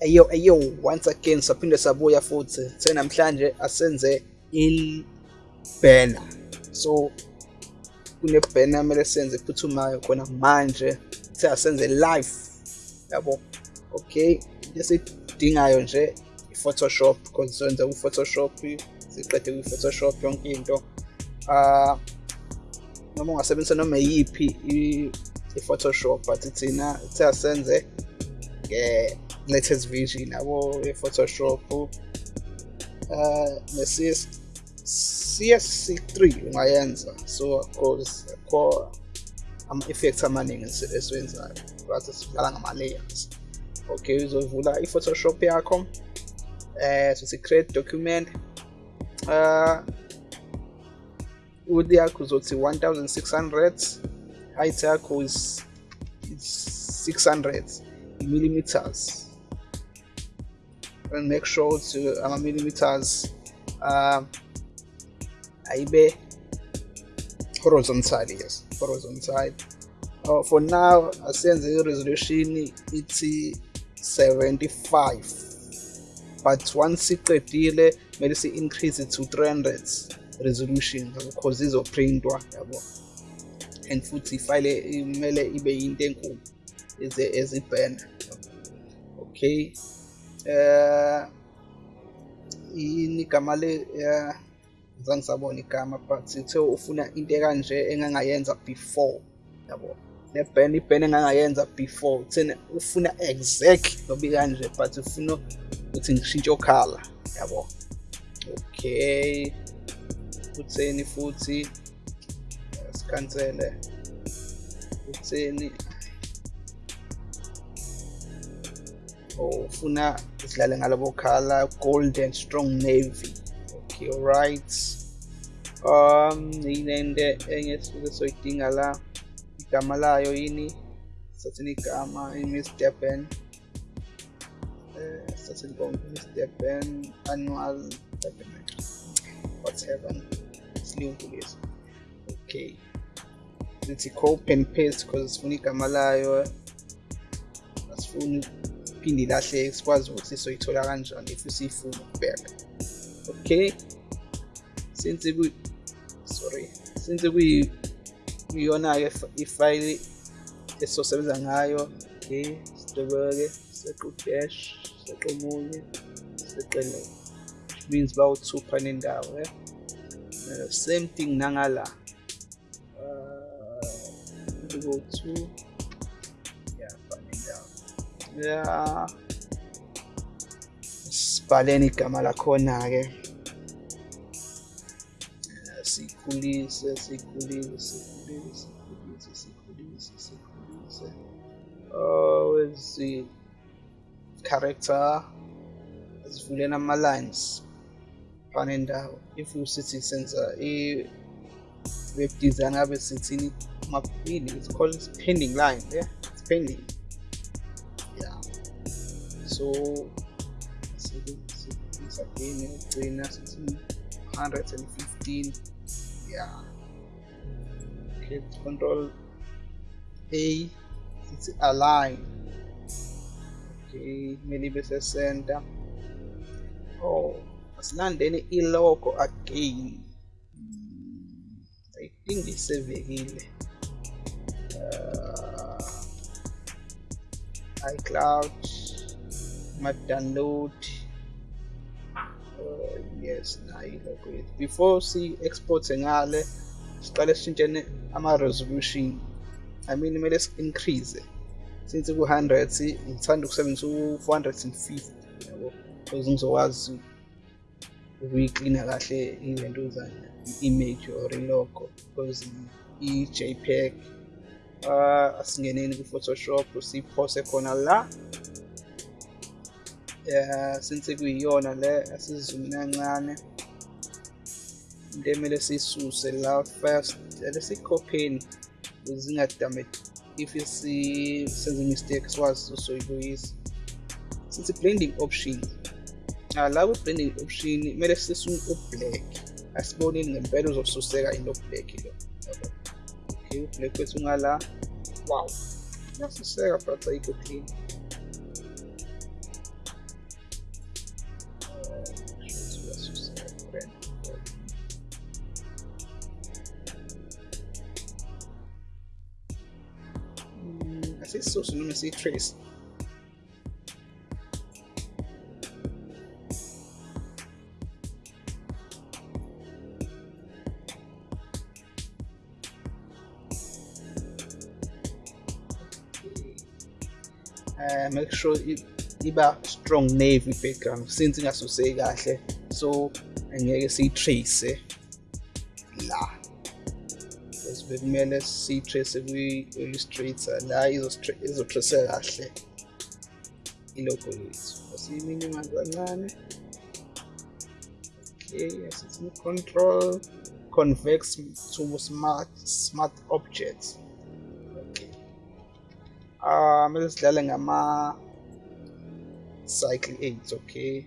Eyo eyo once again saphinde sabuya futhi. Senamhlanje asenze il banner. So kune banner kumele senze ephuthumayo khona manje. Seyasenze live. Yabo? Okay. Lesidingayo nje i-photoshop because senze ku-photoshop siqede kwi-photoshop yonke into. Uh noma ungasebenzisa noma yiphi i-photoshop but thina seyasenze nge-latest vision yabo ye-photoshop uh ne-CS CSC3 ungayenza so of course kho ama-effects amaningi esiwenzayo but sidlala ngama-layers okay uzovula i-photoshop yakho eh so create document. Uh width yakho uzothi 1600 height yakho is 600 millimeters and make sure to ama millimeters uh, ayibe horizontal yes horizontal uh, for now asenze i-resolution ithi 75 but once iqedile kumele si-increase to 300 resolution because izoprintwa yabo and futhi ifile kumele ibe yinto enkulu ezibhena okay uh igama le zange sabona igama but ithe ufuna into ekanje engangayenza before yabo? Band iband engangayenza before thina ufuna exactly nobi kanje but ufuna ukuthi ngishintshe okhala yabo? Okay. Utheni futhi sikhansele. Utheni sidlale ngalobo khala gold and strong navy. Okay alright. Um yinende enye sisuke soyidinga la igama layo yini sathini igama i-miss durban uh, sathini miss durban annual whatever isilungu lesi okay sithi copy and paste because sifuna igama layo asifuni phinde ilahleke sikwazi ukuthi soyithola kanjani if siyifuna ukubheka. Okay? Since ku sorry since kuyi kuyona-ke ifayili esizosebenza ngayo okay sidobeke sequ dash sequ omunye seqele which means bawu-two nendawo eh? uh, same thing nangala. Uh, go nendawo yeah sibhaleni igama lakhona-ke sikhulise sikhulise sikhulise sikhulise sikhulise sikhulise oh where's the character asivuleni ama-lines if usithi senza i-web design ngabe sithini mapini it's called pending line yeah? It's pending so again ugcina sithi 115 yeah. Okay control a sithi align okay ibe center. Oh asilandeni ilogo again. I think isevekile uh, icloud ma-download uh, yes nayo ilogo yethu before si-export ngale siqale sishintshene ama-resolution. I mean kumele si-increase since ku-100 ngithanda ukusebenzisa u-450 yabo because ngizokwazi ukuyiklina kahle izinto zane i-image or ilogo because i-jpeg uh, asingeneni ku-photoshop siyiphose khona la. Since kuyiyona le asizumini kancane into emele siyisuse la first lesikhopheni zingadame if senze mistake sikwazi usoyibuyisa. Since blending options uh, la kwi-blending option kumele sisune u-black. Asiboneni ngempela uzosuseka into black lo. Okay u-black wethu ngala wow uyasuseka but ayikho clean. Noma siyi-trace uh, make sure iba strong navy background. Since ingasuseki kahle so angeke siyi-trace la bekumele siyi-trace kwi-illustrator la izotrace kahle ilogo lethu asiyiminimize kancane okay asithi control convex to smart smart objects. Okay. Ah uh, mele sidlale ngama cycle 8 okay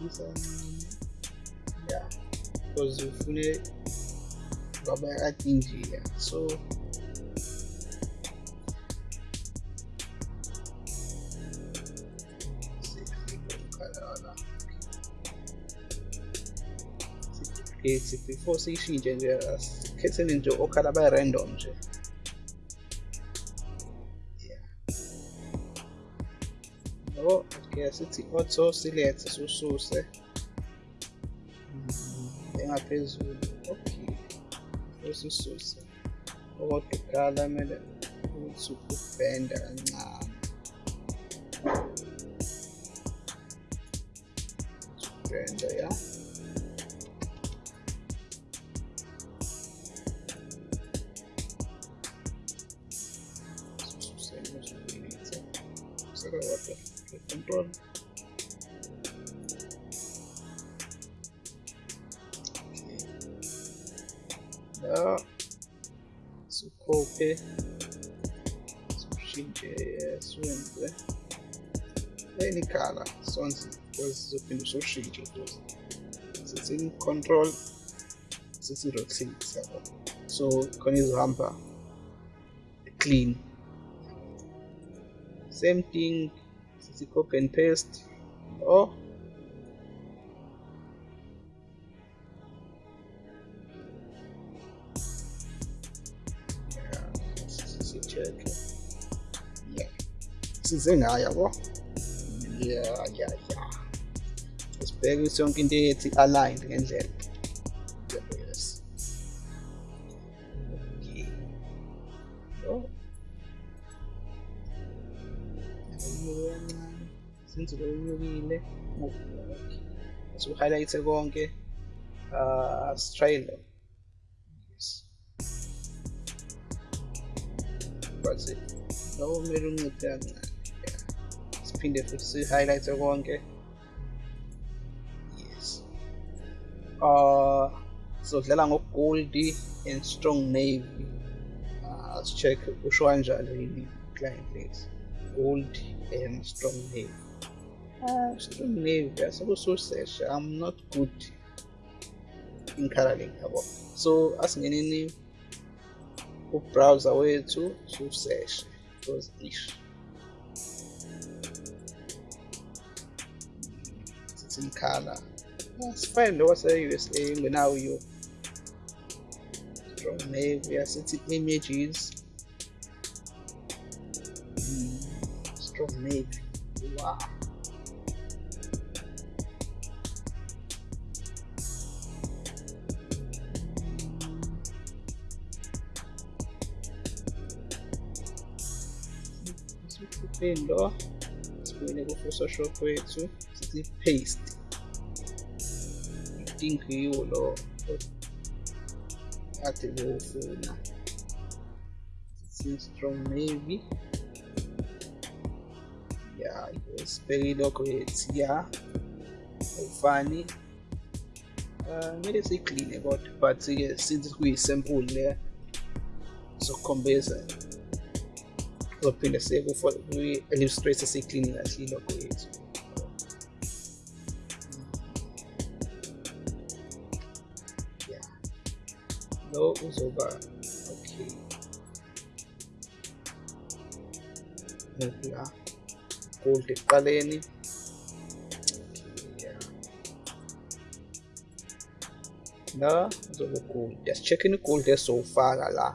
and um, yeah because you fully got my right injury yeah so siphi-four siyishintshe nje skhethele nje okhala bayirandom nje no okay asithi auto select sususe engaphezulu. Okay. Usisuse okodwa ukhala kumele ukuthi ubhenda kancane. Ubhenda ya. water control la sikhophe sishintshe siwenze any color sonke sizophinde soshintshe futhi sithi control? Sithi rotate yabo so khona izohamba clean. Same thing sithi copy and paste or sicheck yeah size ngayo yabo yeah yeah yeah. Sibheke ukuthi yonke into yethi aligned ngendlela yes. Okay. Oh since benyukile so-highlight konke uh sitry lo yes. But lo kumele unciphe kancane siphinde futhi si-highlight konke yes. Uh sizodlala ngogoldi and strong navy. Uh let's check usho kanjalo yini client lethu gold and strong navy. Uh, strong navy, I suppose so search. I'm not good in coloring. So asingeneni ubrowser so search because ish. It's in color. That's fine lo wase USA ngenawo yo. Strong navy, asithi images. strong navy. Wow. Siphinde sibuyele ku-photoshop wethu sithi paste think yiwo lo kade bewufuna sithi strong navy ya sibheke ilokho yethu ya awufani kumele siyikline kodwa but-ke since kuyi-sample le zokukhombisa zophinde siye kwi-illustrator siyikline kahle ilokho yethu lo uzoba okay. La gold ekuqaleni la uzobe gold yasicheck-a i-gold esizowufaka la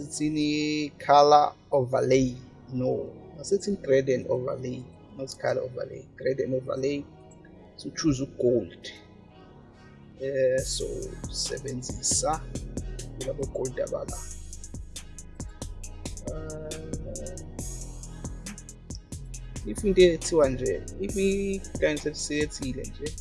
sithini color overlay. No asithi gradient overlay. Not color overlay. Gradient overlay. So choose gold. Eh so sebenzisa labo gold abala uh, if into ethiwa nje if i-client sesiyethile nje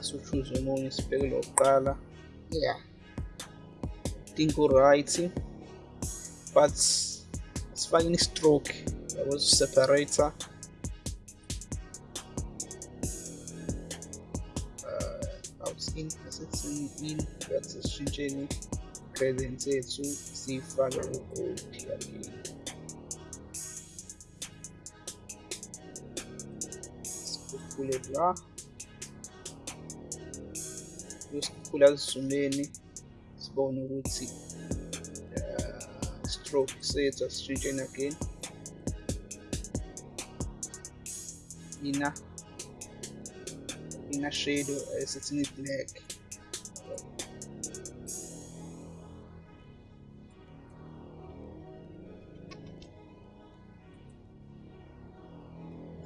suchuze omunye sibheke lo kuqala yeah. Think right but sifake i-stroke yabo separator uh, in in but sishintsheni gradient yethu siyifake u-gold again sikhuphule la yosikhuphula kuzumeni sibone ukuthi uh, stroke sethu asishintsheni again. Inner inner shadow esithini black.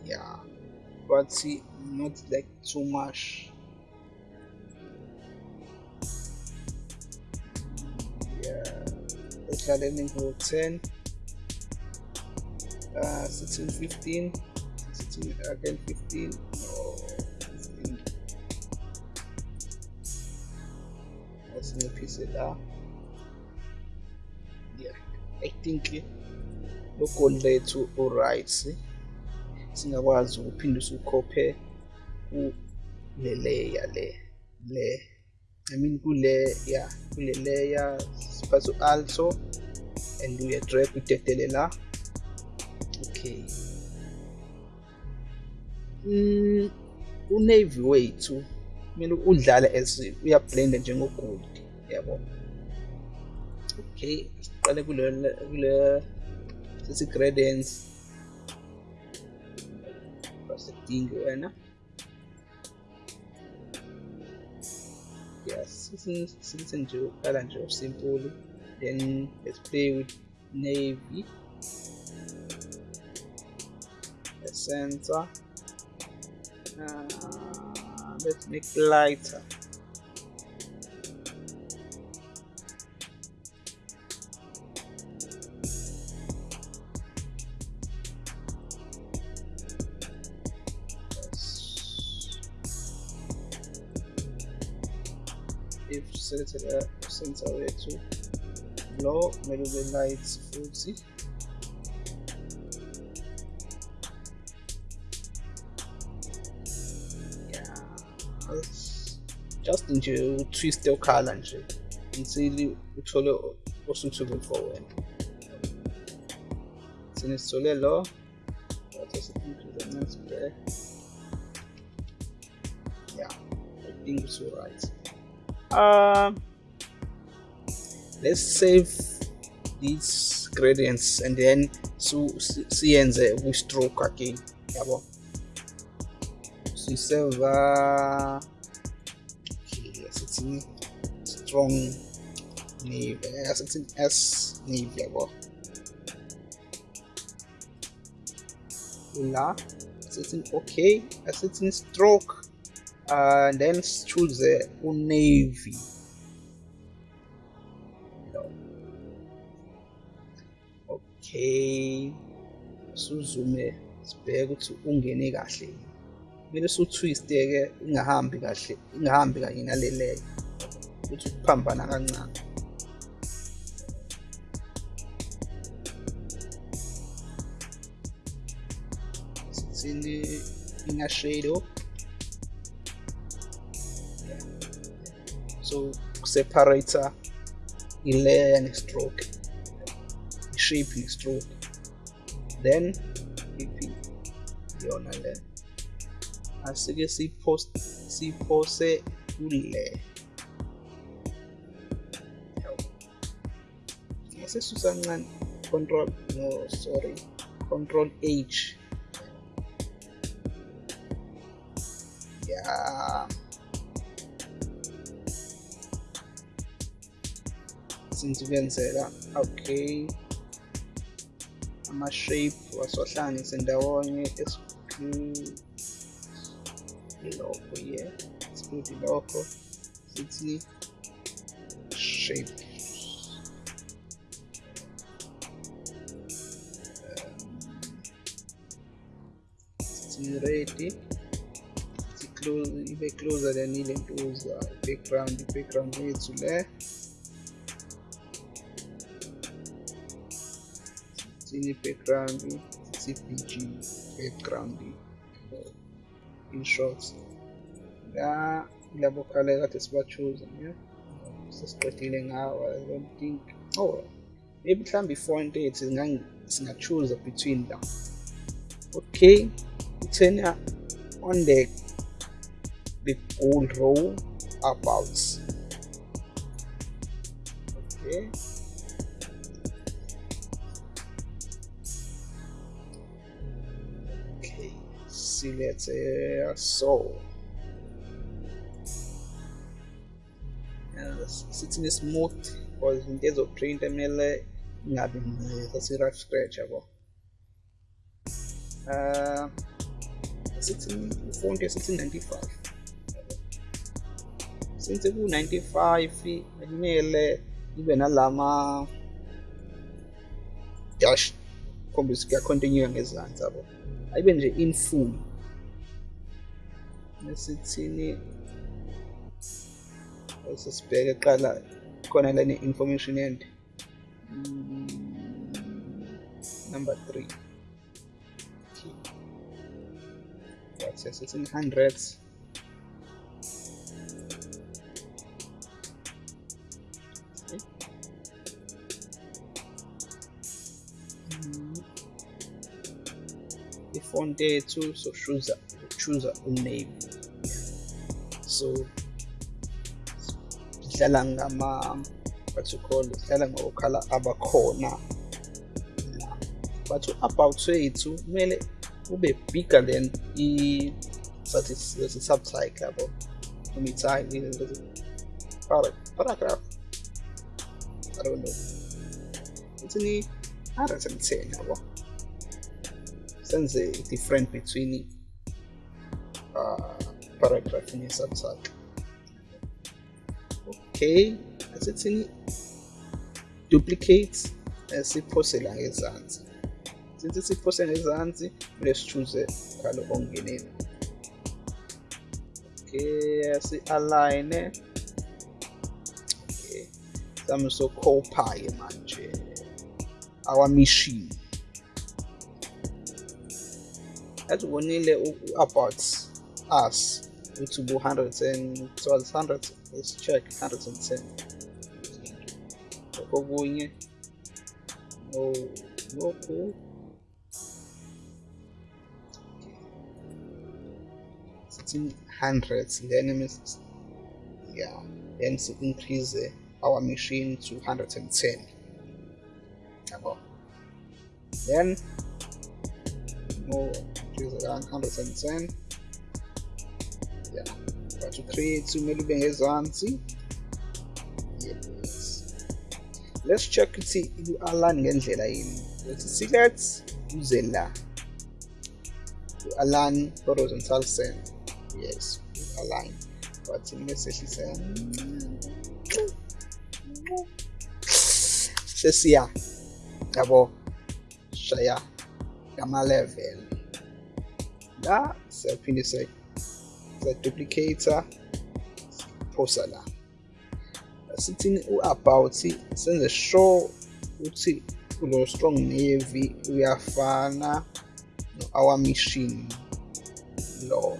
Yeah but see not like too much esihlaleni ngo-10 uh, 16 15 16 again 15 no 15 asinciphise la. Yeah i think lo goal lethu oright singakwazi ukuphinde usukhophe kule layer le le I mean kule yeah kule layer siphatha u-alto and uya drag udedele la okay. Mm, unavy wethu kumele udlale as uyablenda njengogold yabo? Okay siqale kule kule sithi gradients basidingi wena sithi nje uqala nje simple then let's play with navy. The center. Uh, let's make lighter if set it center wethu lo kumele ube light futhi yeah. Just nje utwiste ukhala nje until uthole osuitable for wena sine sithole lo what is it the next yeah i think it's all um let's save these gradients and then so siyenze kwi-stroke again. Yabo. Sisave uh, okay asithi strong navy asithi s navy yabo. La asithi okay? Asithi stroke. uh, and then choose uh, navy. Okay. Suzume sibheke ukuthi ungene kahle. Kumele su-twiste ke ingahambi kahle ingahambi kanye nale leyo ukuthi ukuphambana kancane. Sithini? Inner so separator i-layer ne-stroke i-shape ne-stroke then iphi yona le asike siphose kule ngesesusa kancane control no sorry. Control h yeah since kuyenzeka. Okay. Ama-shape wasiwahlanganise ndawonye ilokho ye exclude ilokho sithi shape sithi ready. Ibe closer than ile ntuza background i-background yethu le sini background CPG background in short la labo kale kade sibachuza yeah sesiqedile ngawo i don't think. Oh maybe mhlawumbe i-font yethu singachuza between them. Okay turn uh, on the the gold row about okay Eh, siletheya eh, so sithi ni-smooth because into ezoprinta kumele ingabi sasi-rough scratch eh, yabo uh, ah, sithi ifonti sithi 95 since ku-95 kumele ibe nalama dash khombisa kuyacontinue ngezansi yabo ayibe nje in full nesithini sesibheke qala khona lana information end. Mm, number 3 that's it's in hundreds mm-hmm. sochuza choose uname so sidlala ngama what you call sidlala ngokhala abakhona. But about wethu kumele ube bigger than i sathi subtype yabo? Noma i-type paragraph I don't know. It's ni 110 yabo? Senze different between paragraph in his subtype okay asithini duplicate siphose la ngezansi since siphose ngezansi kumele sichuze khalo ongeneni okay si-align okay sami so-copy manje our machine. Asibonile about us bu 110 was 100 let's check 110 okunye no lokhu sithi hundreds then means yeah then to increase our machine to 110 yabo then more increase around 110 yeah but to create kumele ube ngezansi yes. Let's check ukuthi u-align ngendlela yini let's select uze la u-align horizontal cell yes align but ngesehlisa sesiya yabo shaya ngama-level la siyaphinde siyaduplicator phosa la sithini u-about senze sure ukuthi kulo strong navy uyafana no-our machine lo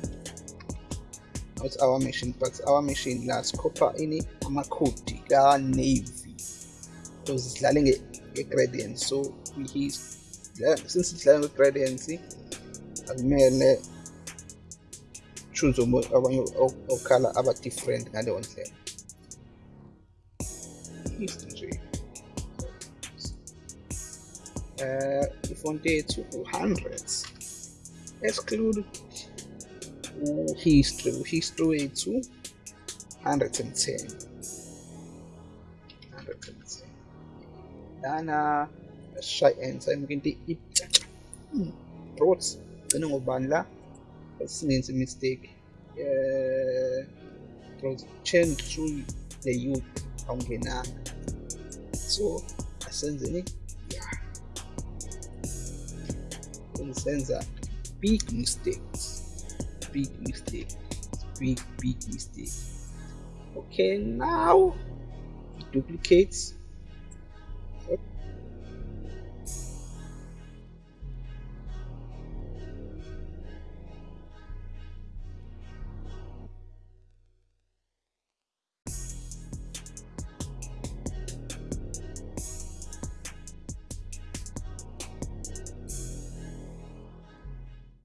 not our machine but our machine la sikhopha ini amakhodi ka-navy because sidlale nge-gradient so we since sidlala nge-gradients akumele choose the most urban or color but different and on them uh, if on day 200 exclude history history 210 110 lana shy enzyme kuinti i brought ngobani la singenzi mistake. Uh, change through the youth awungenanga so asenzeni ya senza big mistakes big mistake big big mistake okay now duplicate